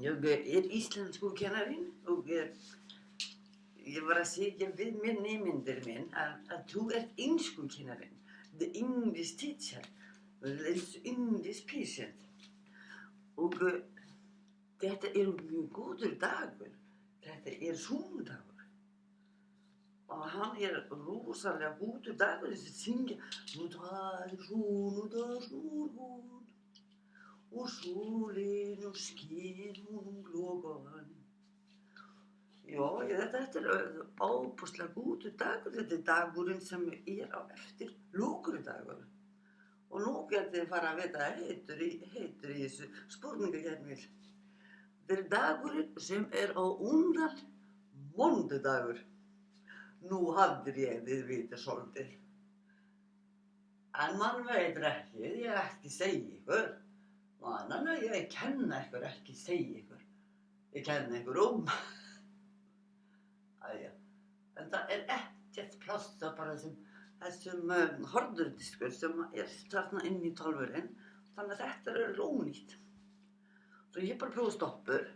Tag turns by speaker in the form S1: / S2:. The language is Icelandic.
S1: Ég er íslensku kennarinn og ég, ég var að segja við mér nefndir minn að, að þú ert einsku kennarinn. The English teacher. The English patient. Og uh, þetta er mjög góður dagur. Þetta er sunnudagur. Og hann er rosalega góður dagur þess að syngja Nú það er sunnudagsmorgun og sólinn og skinn hún glókan. Já, þetta, þetta er ábúslega góður dagur. Þetta er dagurinn sem er á eftir lúkurdagur. Og nú getur þið fara að vita heitur í, heitur í þessu spurningakefnir. Þetta er dagurinn sem er á undan mondudagur. Nú hafðir ég þið vita svolítið. En mann veitur ekki, ég ekki segja ykkur. Mann, ég kenna ykkur ekki segja ykkur. Ég kenna ykkur um. Æja, en það er ekkert plássa bara sem þessum um, horðurdiskur sem er þarna inn í tálfurinn. Þannig að þetta er lónýtt. Svo ég bara prófa stoppur